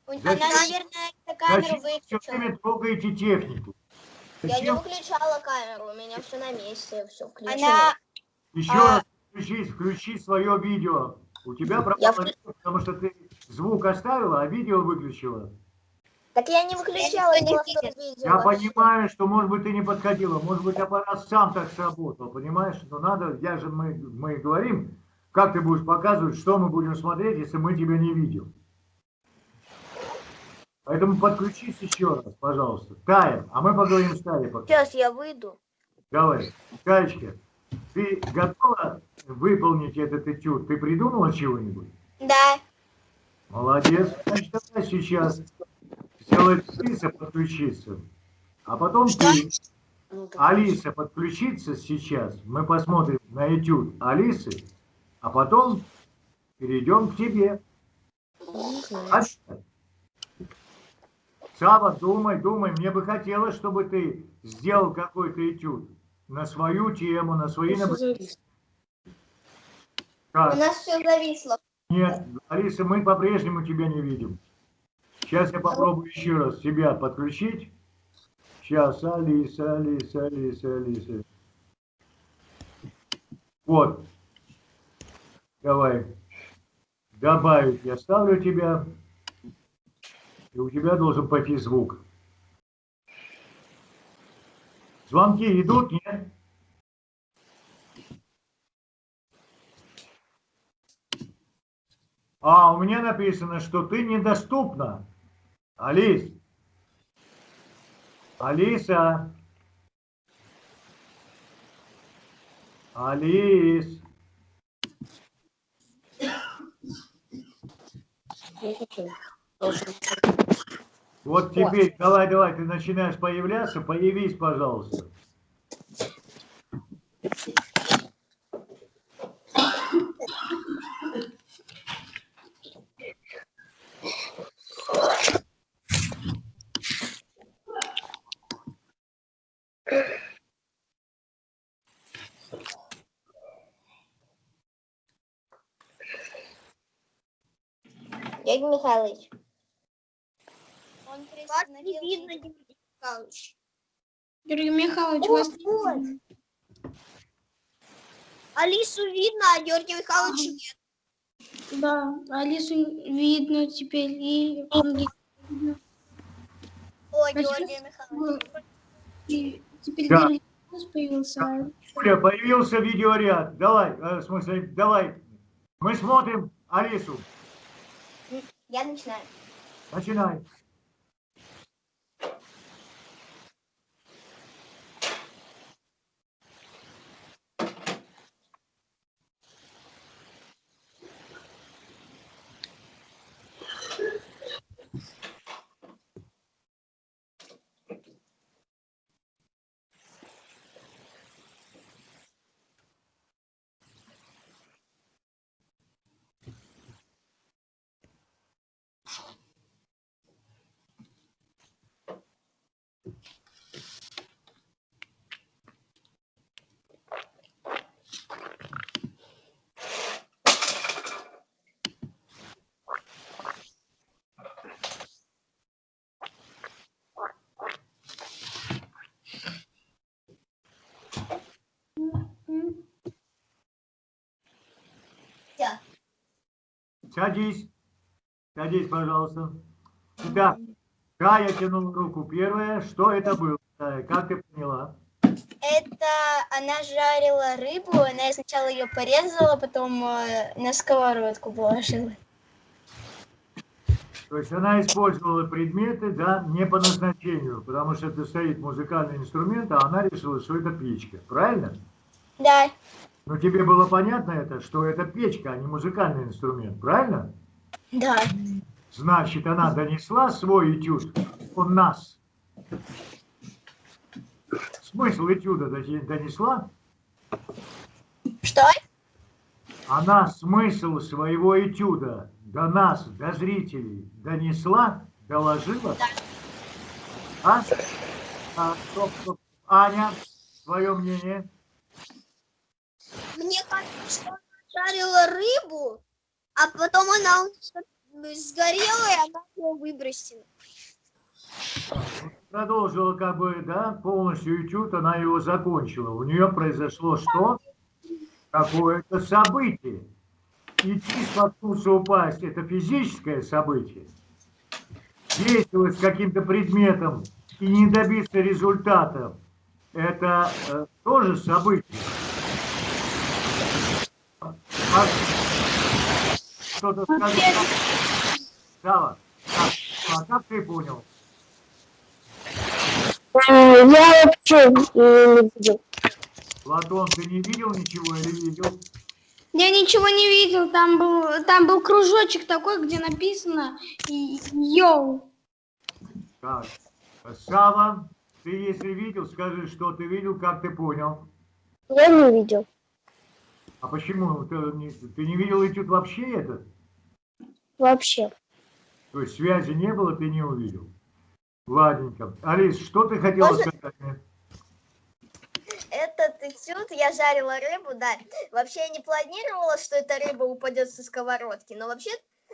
У- Она, Зачем? наверное, камеру Зачем все выключила. время трогаете технику? Я не Зачем? выключала камеру, у меня все на месте, все включено. Она, Еще А- раз включи, включи свое видео. У тебя Я пропало видео, потому что ты звук оставила, а видео выключила. Так я не выключала, не просто видео. Я вообще. понимаю, что, может быть, ты не подходила, может быть, аппарат сам так сработал, понимаешь? Но надо, я же, мы, мы говорим, как ты будешь показывать, что мы будем смотреть, если мы тебя не видим. Поэтому подключись еще раз, пожалуйста. Тая, а мы поговорим с Таей пока. Сейчас я выйду. Давай, Таечка, ты готова выполнить этот этюд? Ты придумала чего-нибудь? да, Молодец. Значит, давай сейчас сделать Алиса подключиться. А потом ты, Алиса подключится сейчас. Мы посмотрим на этюд Алисы, а потом перейдем к тебе. Сава, думай, думай. Мне бы хотелось, чтобы ты сделал какой-то этюд на свою тему, на свои наблюдения. у нас все зависло. Нет, Алиса, мы по-прежнему тебя не видим. Сейчас я попробую еще раз тебя подключить. Сейчас, Алиса, Алиса, Алиса, Алиса. Вот. Давай. Добавить. Я ставлю тебя. И у тебя должен пойти звук. Звонки идут, нет? А, у меня написано, что ты недоступна. Алис. Алиса. Алис. Вот теперь, давай, давай, ты начинаешь появляться, появись, пожалуйста. Дядя Михайлович. Он Вас не видно, Михайлович. О, вас... вот. Алису видно, а Георгия Михайловича нет. Да, Алису видно теперь и Ангелину. О, А Георгия Михайлович. И теперь Да. Появился. Юля, появился видеоряд. Давай, э, в смысле, давай. Мы смотрим Алису. Я начинаю. Начинай. Садись. Садись, пожалуйста. Итак, Кая тянула руку первая. Что это было? Кая, Как ты поняла? Это она жарила рыбу, она сначала ее порезала, потом э, на сковородку положила. То есть она использовала предметы, да, не по назначению, потому что это стоит музыкальный инструмент, а она решила, что это печка. Правильно? Да, Но тебе было понятно это, что это печка, а не музыкальный инструмент, правильно? да. Значит, она донесла свой этюд у нас. Смысл этюда донесла? Что? Она смысл своего этюда до нас, до зрителей, донесла, доложила? А? А, стоп, стоп. Аня, твое мнение? Мне кажется, что она жарила рыбу, а потом она сгорела, и она ее выбросила. Продолжила как бы, да, полностью этюд, она его закончила. У нее произошло что? Какое-то событие. Идти, споткнуться, упасть – это физическое событие. Действовать с каким-то предметом и не добиться результата – это э, тоже событие. А- Что-то сказал? Сава, а, а как ты понял? М, Я вообще не видел. Платон, ты не видел ничего или видел? Я ничего не видел, там был, там был кружочек такой, где написано и- йоу. Так. Сава, ты если видел, скажи, что ты видел, как ты понял. Я не видел. А почему? Ты не, ты не видел этюд вообще этот? Вообще. То есть связи не было, ты не увидел. Ладненько. Алис, что ты хотела Можно- сказать? Этот этюд я жарила рыбу, да. Вообще я не планировала, что эта рыба упадет со сковородки, но вообще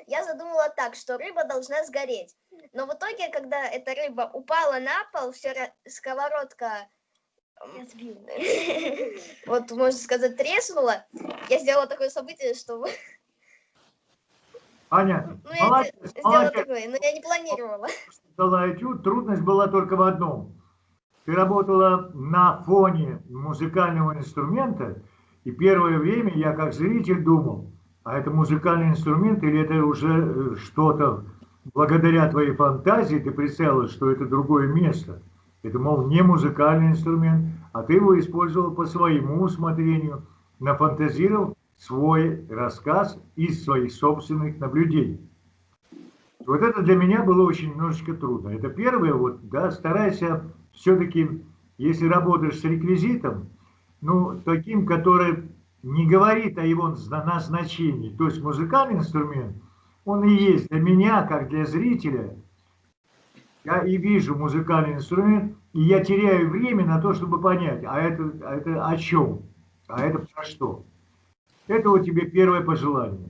я задумала так, что рыба должна сгореть. Но в итоге, когда эта рыба упала на пол, все сковородка вот, можно сказать, треснула, я сделала такое событие, что Аня, ну, я молодец, де- сделала молодец. такое, но я не планировала. дала этюд, трудность была только в одном. Ты работала на фоне музыкального инструмента, и первое время я как зритель думал, а это музыкальный инструмент или это уже э, что-то, благодаря твоей фантазии ты представила, что это другое место. Это, мол, не музыкальный инструмент, а ты его использовал по своему усмотрению, нафантазировал свой рассказ из своих собственных наблюдений. Вот это для меня было очень немножечко трудно. Это первое, вот, да, старайся все-таки, если работаешь с реквизитом, ну, таким, который не говорит о его зна- назначении, то есть музыкальный инструмент, он и есть для меня, как для зрителя, я и вижу музыкальный инструмент, и я теряю время на то, чтобы понять, а это, а это о чем, а это про что. Это вот тебе первое пожелание.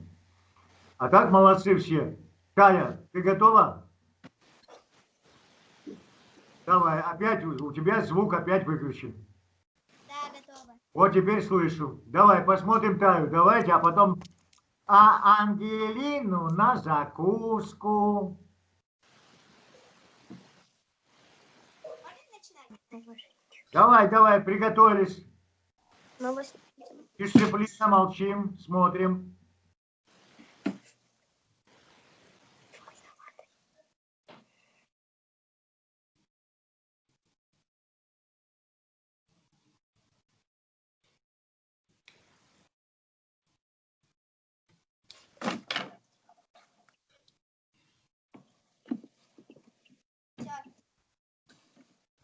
А так молодцы все. Таня, ты готова? Давай, опять у тебя звук опять выключен. Да, готова. Вот теперь слышу. Давай, посмотрим Таю. Давайте, а потом... А Ангелину на закуску. Давай, давай, приготовились. Дисциплина, молчим, смотрим.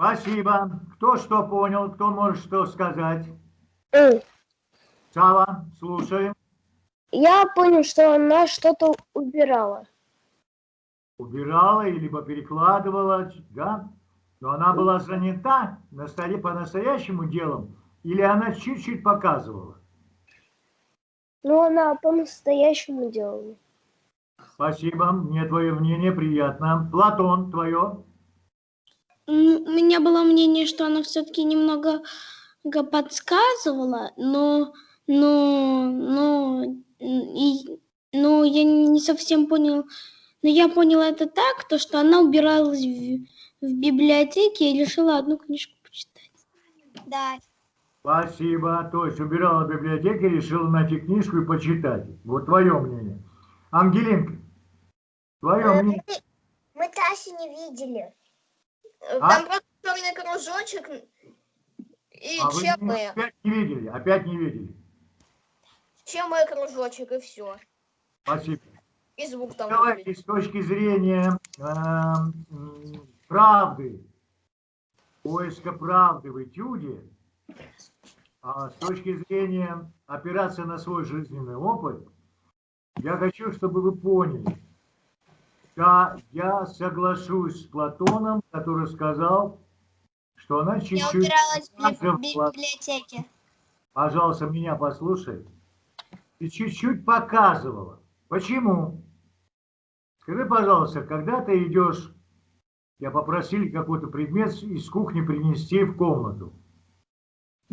Спасибо. Кто что понял, кто может что сказать? М, Сава, слушаем. Я понял, что она что-то убирала. Убирала или либо перекладывала, да? Но она была занята на столе по-настоящему делом, или она чуть-чуть показывала? Но она по-настоящему делала. Спасибо, мне твое мнение приятно. Платон, твое? У меня было мнение, что она все-таки немного подсказывала, но, но, но и Ну, я не совсем понял. Но я поняла это так, то, что она убиралась в, в библиотеке и решила одну книжку почитать. Да. Спасибо. То есть убирала в библиотеке, решила найти книжку и почитать. Вот твое мнение. Ангелинка, твое мнение. Мы Тасю не видели. Э, А? Там просто черный кружочек и А вы ЧМ. меня опять не видели, опять не видели. ЧМ кружочек и все. Спасибо. И звук там. Давайте с точки зрения м, правды, поиска правды в этюде, а с точки зрения опираться на свой жизненный опыт, я хочу, чтобы вы поняли, да, я соглашусь с Платоном, который сказал, что она Я чуть-чуть убиралась в библиотеке. пожалуйста, меня послушай, ты чуть-чуть показывала. Почему? Скажи, пожалуйста, когда ты идешь, я попросили какой-то предмет из кухни принести в комнату.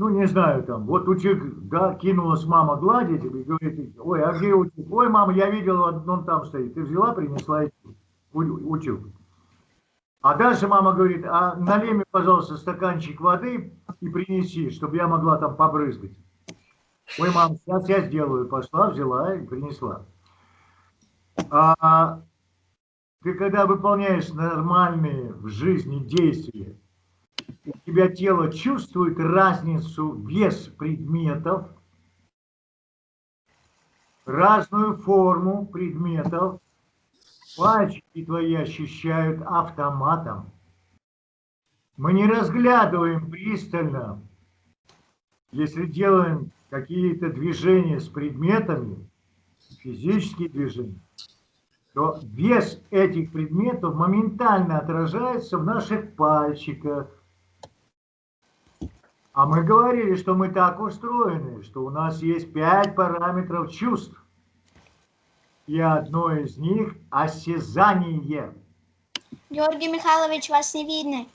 Ну, не знаю, там, вот утюг, да, кинулась мама гладить и говорит, ой, а где утюг? Ой, мама, я видела, он там стоит. Ты взяла, принесла утюг. А дальше мама говорит, а налей мне, пожалуйста, стаканчик воды и принеси, чтобы я могла там побрызгать. Ой, мам, сейчас я сделаю. Пошла, взяла и принесла. А ты когда выполняешь нормальные в жизни действия, у тебя тело чувствует разницу вес предметов, разную форму предметов, пальчики твои ощущают автоматом. Мы не разглядываем пристально, если делаем какие-то движения с предметами, физические движения, то вес этих предметов моментально отражается в наших пальчиках. А мы говорили, что мы так устроены, что у нас есть пять параметров чувств. И одно из них – осязание. Георгий Михайлович, вас не видно.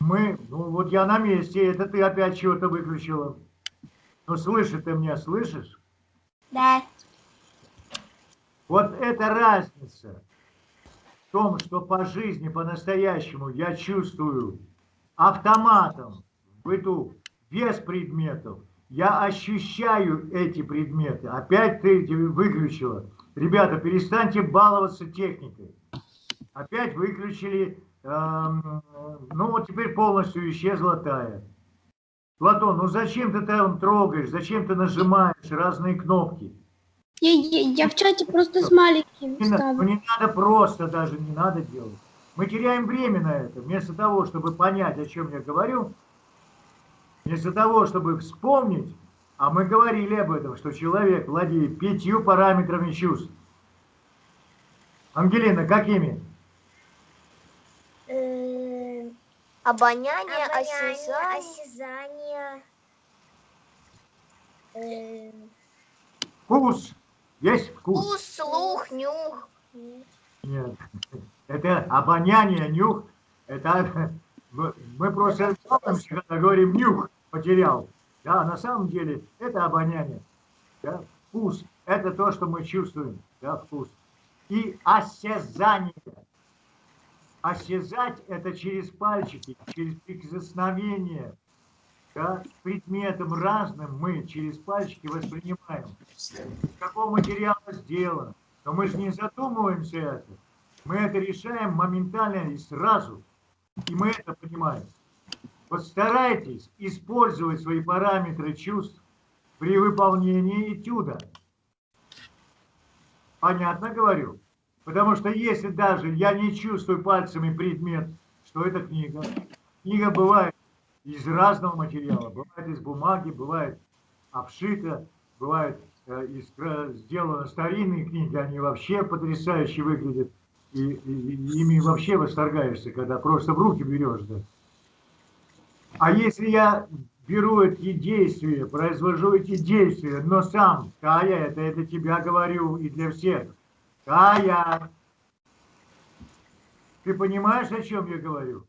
Мы, ну вот я на месте, это ты опять чего-то выключила. Ну слышишь ты меня, слышишь? Да. Вот эта разница в том, что по жизни, по-настоящему я чувствую автоматом в быту без предметов, я ощущаю эти предметы. Опять ты выключила. Ребята, перестаньте баловаться техникой. Опять выключили, эм, ну вот теперь полностью исчезла тая. Платон, ну зачем ты там трогаешь, зачем ты нажимаешь разные кнопки? Я, я, я в чате просто с маленьким Не, ну, ставлю. не надо просто даже, не надо делать. Мы теряем время на это. Вместо того, чтобы понять, о чем я говорю, вместо того, чтобы вспомнить, а мы говорили об этом, что человек владеет пятью параметрами чувств. Ангелина, какими? Э, Обоняние, Обоняние, осязание. осязание. Э, Вкус. Есть вкус? Вкус, слух, нюх. Нет. Это обоняние, нюх. Это мы мы просто говорим нюх потерял. Да, на самом деле это обоняние. Да? Вкус – это то, что мы чувствуем. Да, вкус. И осязание. Осязать – это через пальчики, через прикосновение. Да, к предметам разным мы через пальчики воспринимаем. Из какого материала сделано. Но мы же не задумываемся это. Мы это решаем моментально и сразу. И мы это понимаем. Постарайтесь использовать свои параметры чувств при выполнении этюда. Понятно говорю? Потому что если даже я не чувствую пальцами предмет, что это книга, книга бывает из разного материала. Бывает из бумаги, бывает обшита, бывает э, из, кра- сделаны старинные книги, они вообще потрясающе выглядят. И, и- и ими вообще восторгаешься, когда просто в руки берешь. Да. А если я беру эти действия, произвожу эти действия, но сам, Кая, это, это тебя говорю и для всех, Кая, ты понимаешь, о чем я говорю?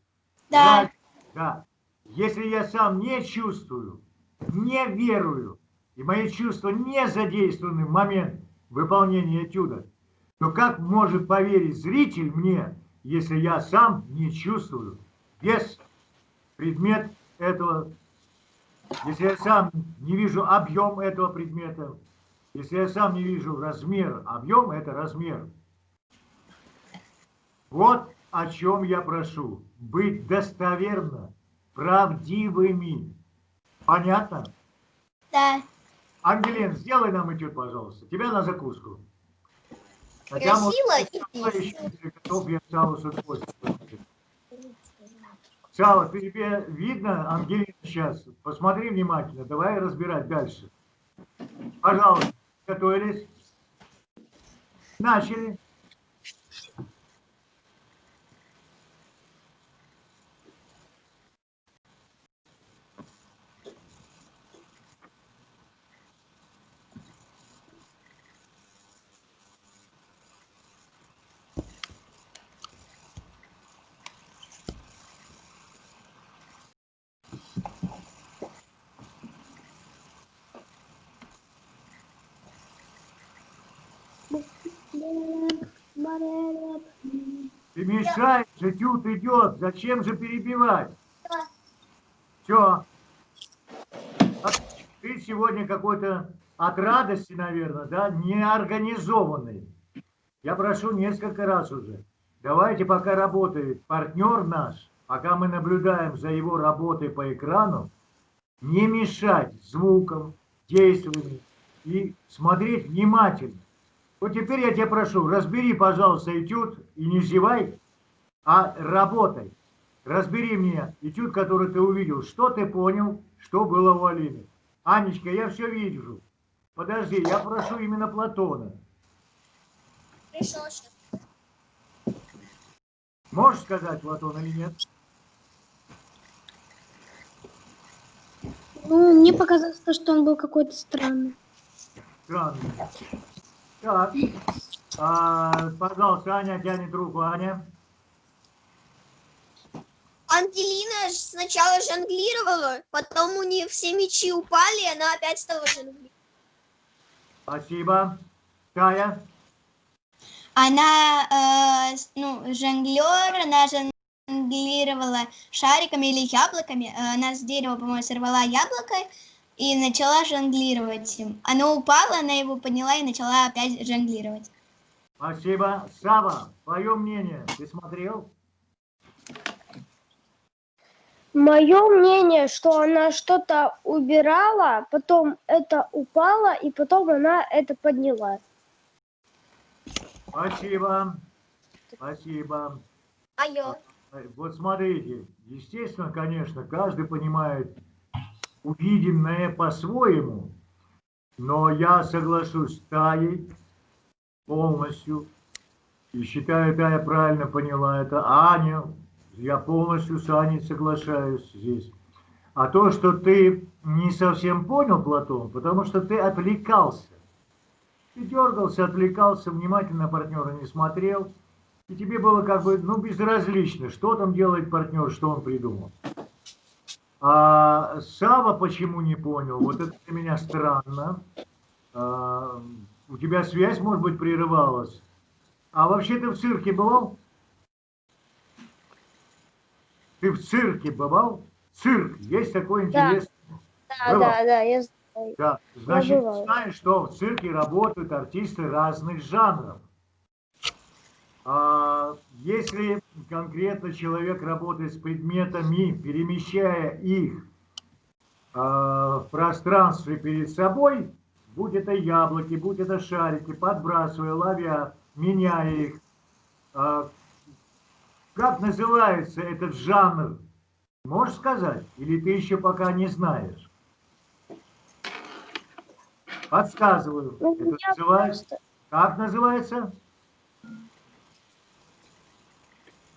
Да. Да. Если я сам не чувствую, не верую, и мои чувства не задействованы в момент, выполнения этюда, то как может поверить зритель мне, если я сам не чувствую вес, предмет этого, если я сам не вижу объем этого предмета, если я сам не вижу размер, объем – это размер. Вот о чем я прошу. Быть достоверно, правдивыми. Понятно? Да. Ангелин, сделай нам этюд, пожалуйста. Тебя на закуску. Хотя, Красиво может, и Сава еще готов, я Саву с удовольствием. Ты тебе видно, Ангелина, сейчас? Посмотри внимательно, давай разбирать дальше. Пожалуйста, готовились? Начали. Ты мешаешь, этюд идет. Зачем же перебивать? Все. Ты сегодня какой-то от радости, наверное, да, неорганизованный. Я прошу несколько раз уже. Давайте, пока работает партнер наш, пока мы наблюдаем за его работой по экрану, не мешать звукам, действиям и смотреть внимательно. Вот теперь я тебя прошу, разбери, пожалуйста, этюд и не зевай, а работай. Разбери мне этюд, который ты увидел. Что ты понял, что было у Алины. Анечка, я все вижу. Подожди, я прошу именно Платона. Пришел сейчас. Можешь сказать, Платон, или нет? Ну, мне показалось, что он был какой-то странный. Странно. Так. А, пожалуйста, Аня тянет руку. Аня. Ангелина сначала жонглировала, потом у нее все мечи упали, и она опять стала жонглировать. Спасибо. Кая. Она, э, ну, жонглер, она жонглировала шариками или яблоками. Э, Она с дерева, по-моему, сорвала яблоко и начала жонглировать им. Оно упало, она его подняла и начала опять жонглировать. Спасибо. Сава, твое мнение. Ты смотрел? Мое мнение, что она что-то убирала, потом это упало, и потом она это подняла. Спасибо. Спасибо. Мое. Вот смотрите, естественно, конечно, каждый понимает увиденное по-своему, но я соглашусь с Таей полностью, и считаю, Тая правильно поняла это. Аня, я полностью с Аней соглашаюсь здесь. А то, что ты не совсем понял, Платон, потому что ты отвлекался. Ты дергался, отвлекался, внимательно партнера не смотрел. И тебе было как бы, ну, безразлично, что там делает партнер, что он придумал. А Сава почему не понял? Вот это для меня странно. А, у тебя связь, может быть, прерывалась. А вообще ты в цирке бывал? Ты в цирке бывал? Цирк. Есть такой Да. интересный. Да, Бывал. да, да, я знаю. Да, значит, бывал. знаешь, что в цирке работают артисты разных жанров. А если конкретно человек работает с предметами, перемещая их а, в пространстве перед собой, будь это яблоки, будь это шарики, подбрасывая, ловя, меняя их, а, как называется этот жанр? Можешь сказать? Или ты еще пока не знаешь? Подсказываю. Ну, Это называется... просто- Как называется?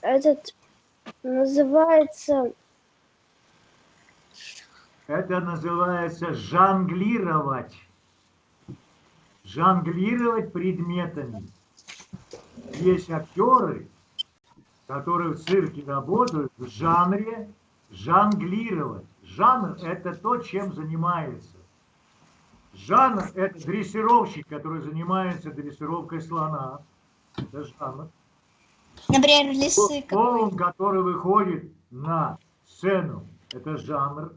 Этот называется... Это называется жонглировать. Жонглировать предметами. Есть актеры, которые в цирке работают в жанре жонглировать. Жанр – это то, чем занимается. Жанр – это дрессировщик, который занимается дрессировкой слона. Это жанр. Например, лисы. Клоун, который выходит на сцену, это жанр.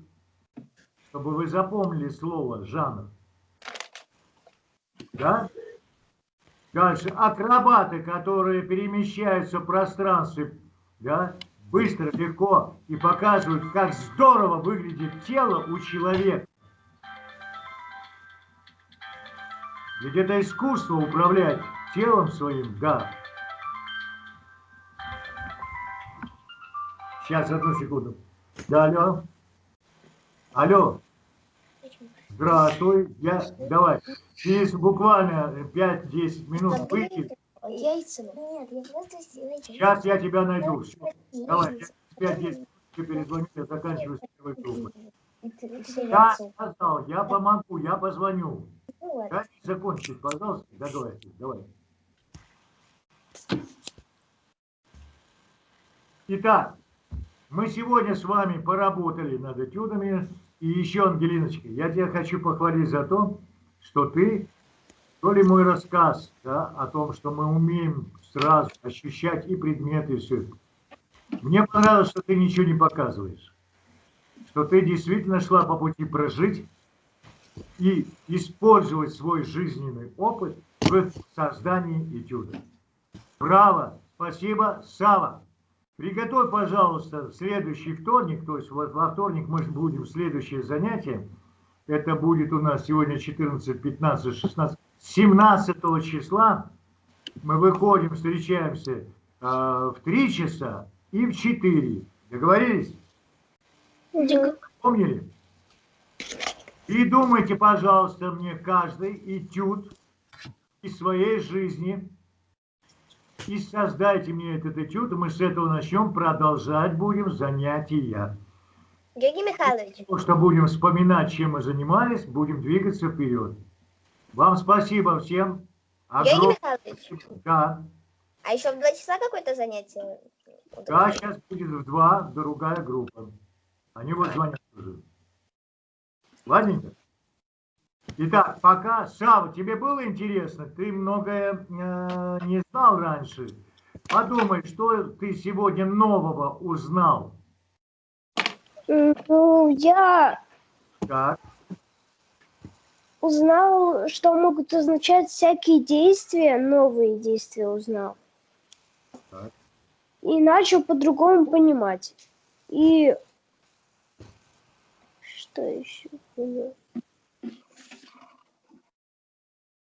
Чтобы вы запомнили слово жанр. Да? Дальше. Акробаты, которые перемещаются в пространстве, да, быстро, легко и показывают, как здорово выглядит тело у человека. Ведь это искусство управлять телом своим, да. Сейчас, одну секунду. Да, алло. Алло. Здравствуй. Я, давай. Через буквально 5-10 минут выйти. Яйцами? Нет, я просто сделаю. Сейчас я тебя найду. Всё. Давай, я 5-10 минут перезвоню, я заканчиваю с первой группой. Я сказал, я помогу, я позвоню. Дайте закончить, пожалуйста, договоритесь. Давай. Итак, мы сегодня с вами поработали над этюдами. И еще, Ангелиночка, я тебя хочу похвалить за то, что ты, то ли мой рассказ да, о том, что мы умеем сразу ощущать и предметы, и все. Мне понравилось, что ты ничего не показываешь. Что ты действительно шла по пути прожить и использовать свой жизненный опыт в создании этюда. Браво! Спасибо, Сава! Приготовь, пожалуйста, следующий вторник, то есть во вторник мы будем следующее занятие. Это будет у нас сегодня 14, 15, 16, 17 числа. Мы выходим, встречаемся э, в 3 часа и в 4. Договорились? Помнили? И думайте, пожалуйста, мне каждый этюд из своей жизни. И создайте мне этот этюд, и мы с этого начнем, продолжать будем занятия. Георгий Михайлович, Потому что будем вспоминать, чем мы занимались, будем двигаться вперед. Вам спасибо всем. Георгий Огромное Михайлович. Да, а еще в два часа какое-то занятие? да, сейчас будет в два другая группа. Они вот звонят уже. Ладненько? Итак, пока, Сава, тебе было интересно? Ты многое э, не знал раньше. Подумай, что ты сегодня нового узнал. Ну, я Так, узнал, что могут означать всякие действия, новые действия узнал. Так. И начал по-другому понимать. И что еще?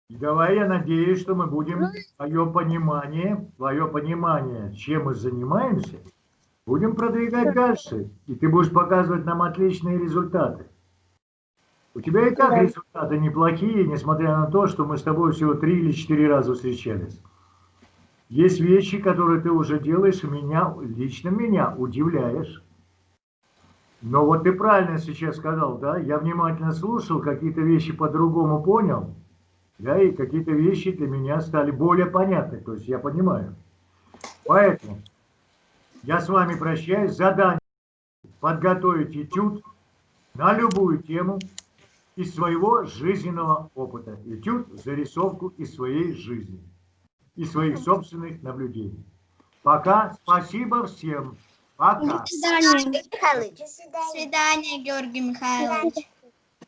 И давай я надеюсь, что мы будем твое понимание, твое понимание, чем мы занимаемся, будем продвигать дальше. И ты будешь показывать нам отличные результаты. У тебя и так Да. результаты неплохие, несмотря на то, что мы с тобой всего три или четыре раза встречались. Есть вещи, которые ты уже делаешь, и меня, лично меня удивляешь. Но вот ты правильно сейчас сказал, да, я внимательно слушал, какие-то вещи по-другому понял, да, и какие-то вещи для меня стали более понятны, то есть я понимаю. Поэтому я с вами прощаюсь. Задание подготовить этюд на любую тему из своего жизненного опыта. Этюд, зарисовку из своей жизни, из своих собственных наблюдений. Пока. Спасибо всем. Пока. До свидания. Георгий Михайлович, До свидания. Георгий Михайлович.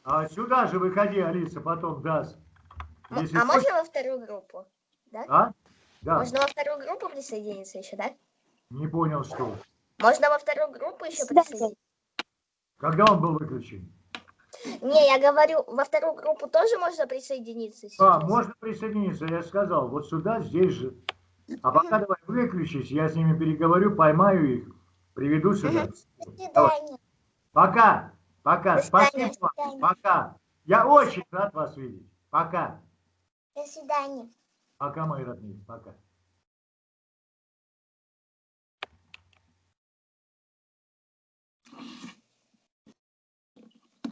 А сюда же выходи, Алиса, потом даст. м- Если а хочешь- можно во вторую группу? А? Да, Можно во вторую группу присоединиться еще, да? Не понял, что. Можно во вторую группу еще присоединиться? Когда он был выключен? Не, я говорю, во вторую группу тоже можно присоединиться А, сейчас? можно присоединиться, я сказал. Вот сюда, здесь же. А пока давай выключись, я с ними переговорю, поймаю их, приведу сюда. До Давай. свидания. Пока, пока, До свидания, спасибо вам, пока. Я очень рад вас видеть. Пока. До свидания. Пока, мои родные, пока.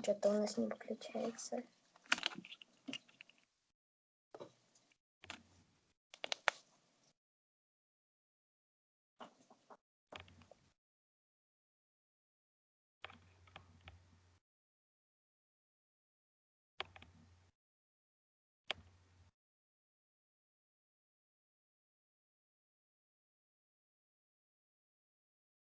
Что-то у нас не выключается.